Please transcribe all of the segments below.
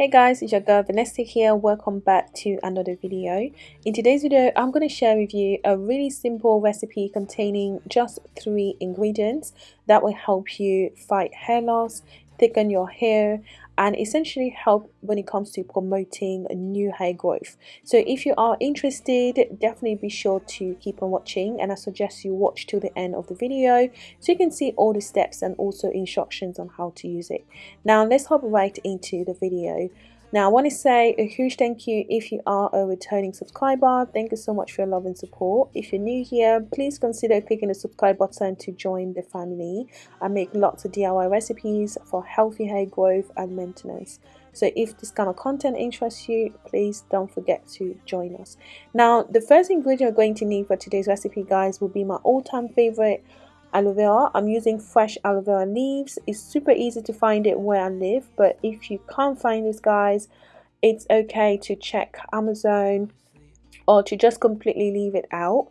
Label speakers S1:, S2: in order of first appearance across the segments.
S1: Hey guys, it's your girl Vanessa here. Welcome back to another video. In today's video, I'm going to share with you a really simple recipe containing just three ingredients that will help you fight hair loss, thicken your hair, and essentially help when it comes to promoting new hair growth. So if you are interested, definitely be sure to keep on watching and I suggest you watch till the end of the video so you can see all the steps and also instructions on how to use it. Now let's hop right into the video. Now, I want to say a huge thank you if you are a returning subscriber. Thank you so much for your love and support. If you're new here, please consider clicking the subscribe button to join the family. I make lots of DIY recipes for healthy hair growth and maintenance. So if this kind of content interests you, please don't forget to join us. Now, the first ingredient we're going to need for today's recipe, guys, will be my all-time favorite aloe vera. I'm using fresh aloe vera leaves. It's super easy to find it where i live but if you can't find this guys it's okay to check amazon or to just completely leave it out.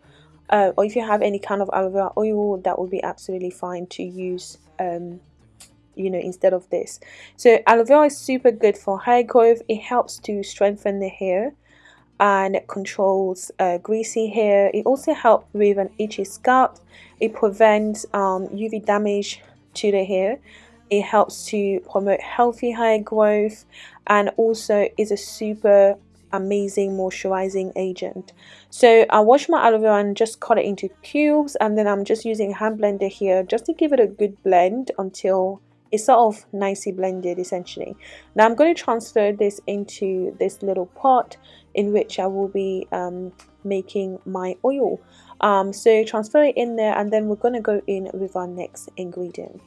S1: Uh, or if you have any kind of aloe vera oil that would be absolutely fine to use um, you know instead of this. So aloe vera is super good for hair growth. It helps to strengthen the hair and controls uh, greasy hair. It also helps with an itchy scalp. It prevents um, UV damage to the hair. It helps to promote healthy hair growth and also is a super amazing moisturizing agent. So I wash my aloe vera and just cut it into cubes and then I'm just using a hand blender here just to give it a good blend until it's sort of nicely blended essentially. Now I'm going to transfer this into this little pot in which I will be um, making my oil. Um, so transfer it in there and then we're going to go in with our next ingredient.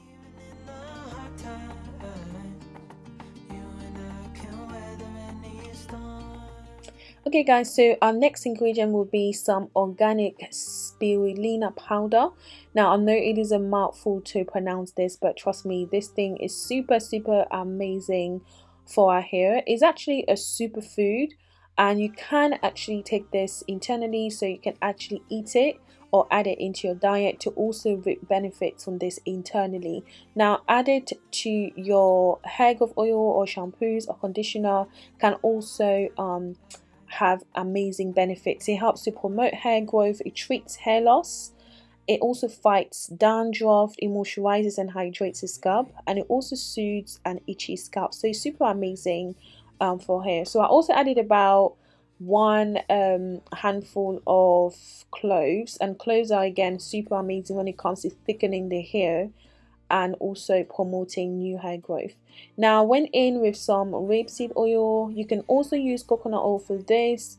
S1: Okay guys, so our next ingredient will be some organic spirulina powder. Now I know it is a mouthful to pronounce this, but trust me, this thing is super, super amazing for our hair. It's actually a superfood and you can actually take this internally so you can actually eat it or add it into your diet to also reap benefits from this internally. Now add it to your hair growth oil or shampoos or conditioner can also um, have amazing benefits. It helps to promote hair growth, it treats hair loss, it also fights dandruff, it moisturizes and hydrates the scalp, and it also soothes an itchy scalp. So it's super amazing um, for hair. So I also added about one um, handful of cloves, and cloves are again super amazing when it comes to thickening the hair and also promoting new hair growth. Now I went in with some rapeseed oil. You can also use coconut oil for this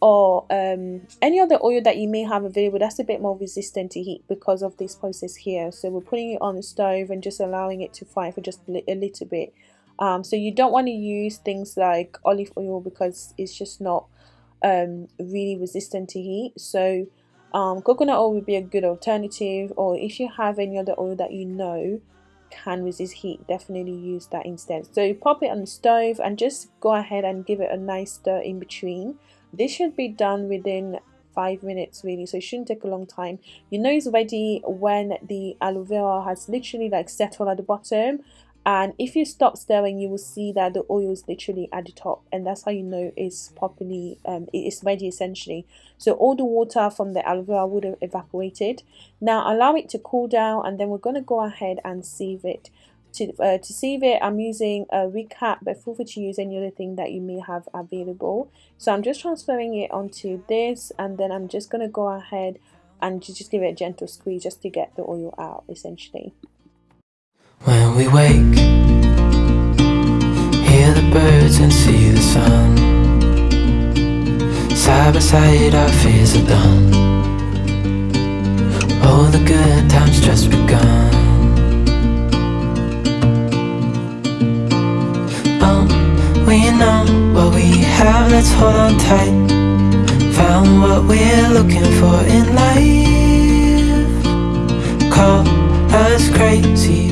S1: or um, any other oil that you may have available that's a bit more resistant to heat because of this process here. So we're putting it on the stove and just allowing it to fry for just a little bit. Um, so you don't want to use things like olive oil because it's just not um, really resistant to heat. So um, coconut oil would be a good alternative or if you have any other oil that you know can resist heat definitely use that instead. So pop it on the stove and just go ahead and give it a nice stir in between. This should be done within five minutes really so it shouldn't take a long time. You know it's ready when the aloe vera has literally like settled at the bottom and if you stop stirring you will see that the oil is literally at the top. And that's how you know it's properly um, it's ready essentially. So all the water from the aloe vera would have evaporated. Now allow it to cool down and then we're going to go ahead and sieve it. To, uh, to sieve it I'm using a recap but feel free to use any other thing that you may have available. So I'm just transferring it onto this and then I'm just going to go ahead and just give it a gentle squeeze just to get the oil out essentially
S2: when we wake Hear the birds and see the sun. Side by side our fears are done. All the good times just begun. Oh, we know what we have, let's hold on tight. Found what we're looking for in life. Call us crazy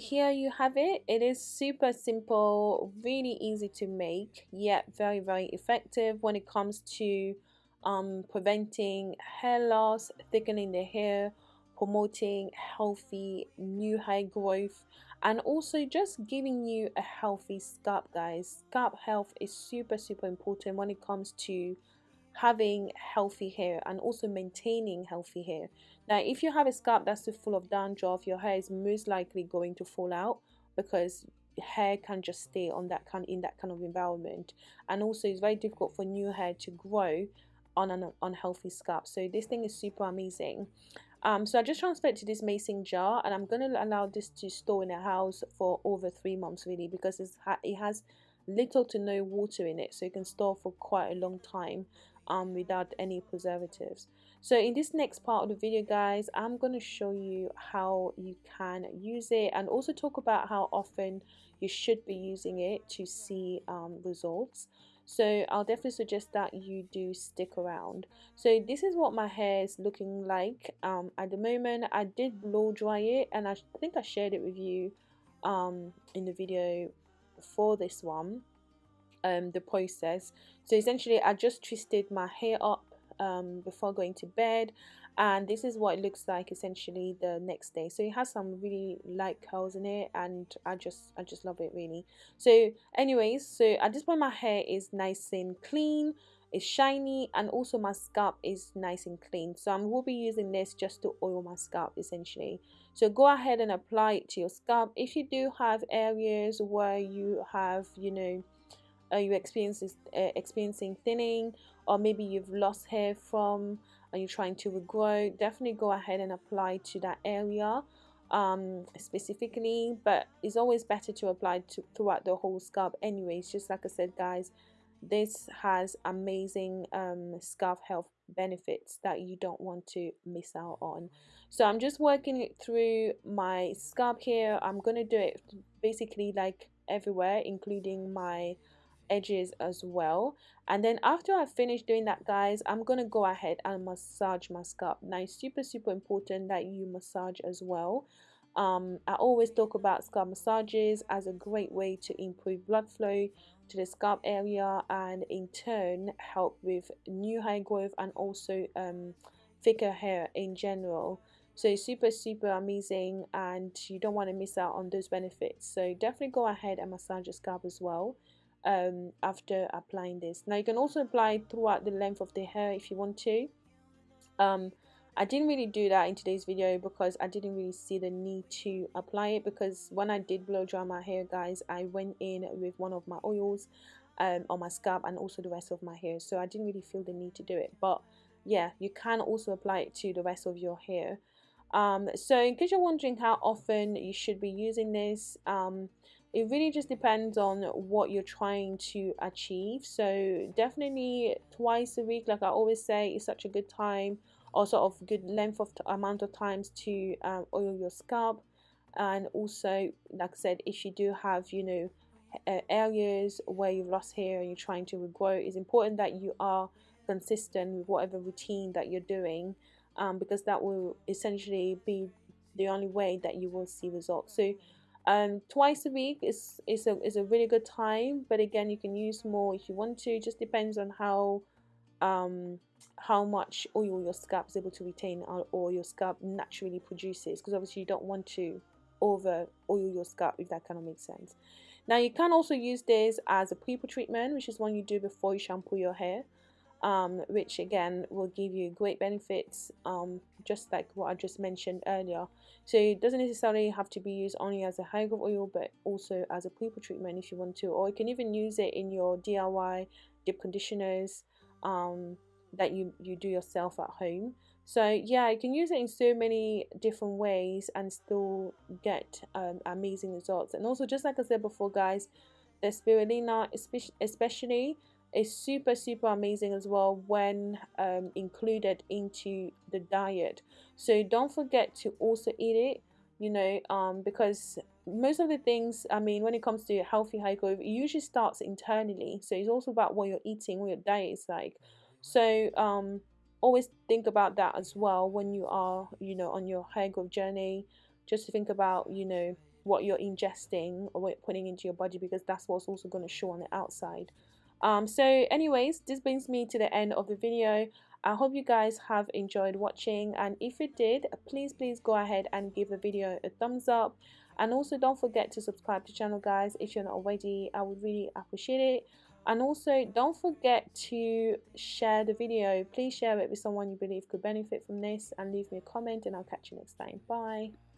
S1: here you have it. It is super simple really easy to make yet very very effective when it comes to um, preventing hair loss thickening the hair promoting healthy new hair growth and also just giving you a healthy scalp guys. Scalp health is super super important when it comes to having healthy hair and also maintaining healthy hair. Now if you have a scalp that's too full of dandruff your hair is most likely going to fall out because hair can just stay on that kind in that kind of environment. And also it's very difficult for new hair to grow on an unhealthy scalp. So this thing is super amazing. Um, so I just transferred to this mason jar and I'm going to allow this to store in a house for over three months really because it has little to no water in it. So you can store for quite a long time um, without any preservatives. So in this next part of the video guys I'm going to show you how you can use it and also talk about how often you should be using it to see um, results. So I'll definitely suggest that you do stick around. So this is what my hair is looking like um, at the moment. I did blow dry it and I think I shared it with you um, in the video for this one um, the process. So essentially I just twisted my hair up um, before going to bed and this is what it looks like essentially the next day. So it has some really light curls in it and I just I just love it really. So anyways so at this point my hair is nice and clean it's shiny and also my scalp is nice and clean. So I will be using this just to oil my scalp essentially. So go ahead and apply it to your scalp. If you do have areas where you have you know are you experiencing uh, experiencing thinning or maybe you've lost hair from and you're trying to regrow? Definitely go ahead and apply to that area um, specifically but it's always better to apply to throughout the whole scalp anyways. Just like I said guys this has amazing um, scalp health benefits that you don't want to miss out on. So I'm just working it through my scalp here. I'm gonna do it basically like everywhere including my edges as well. And then after I finish doing that guys I'm gonna go ahead and massage my scalp. Now it's super super important that you massage as well. Um, I always talk about scalp massages as a great way to improve blood flow to the scalp area and in turn help with new hair growth and also um, thicker hair in general. So super super amazing and you don't want to miss out on those benefits. So definitely go ahead and massage your scalp as well um, after applying this. Now you can also apply throughout the length of the hair if you want to. Um, I didn't really do that in today's video because I didn't really see the need to apply it because when I did blow dry my hair guys I went in with one of my oils um, on my scalp and also the rest of my hair. So I didn't really feel the need to do it. But yeah you can also apply it to the rest of your hair. Um, so in case you're wondering how often you should be using this um, it really just depends on what you're trying to achieve. So definitely twice a week like i always say is such a good time or sort of good length of amount of times to um, oil your scalp. And also like i said if you do have you know areas where you've lost hair and you're trying to regrow it's important that you are consistent with whatever routine that you're doing um, because that will essentially be the only way that you will see results. So um, twice a week is, is, a, is a really good time but again you can use more if you want to. Just depends on how um, how much oil your scalp is able to retain or, your scalp naturally produces because obviously you don't want to over oil your scalp if that kind of makes sense. Now you can also use this as a pre-poo treatment which is one you do before you shampoo your hair um, which again will give you great benefits um, just like what I just mentioned earlier. So it doesn't necessarily have to be used only as a hair growth oil but also as a pre-poo treatment if you want to or you can even use it in your DIY deep conditioners um, that you, you do yourself at home. So yeah you can use it in so many different ways and still get um, amazing results. And also just like I said before guys the spirulina especially is super super amazing as well when um, included into the diet. So don't forget to also eat it you know um, because most of the things I mean when it comes to healthy growth it usually starts internally. So it's also about what you're eating what your diet is like. So um, always think about that as well when you are you know on your growth journey. Just to think about you know what you're ingesting or what you're putting into your body because that's what's also going to show on the outside um, so anyways this brings me to the end of the video. I hope you guys have enjoyed watching and if you did please please go ahead and give the video a thumbs up. And also don't forget to subscribe to the channel guys if you're not already. I would really appreciate it. And also don't forget to share the video. Please share it with someone you believe could benefit from this and leave me a comment and i'll catch you next time. Bye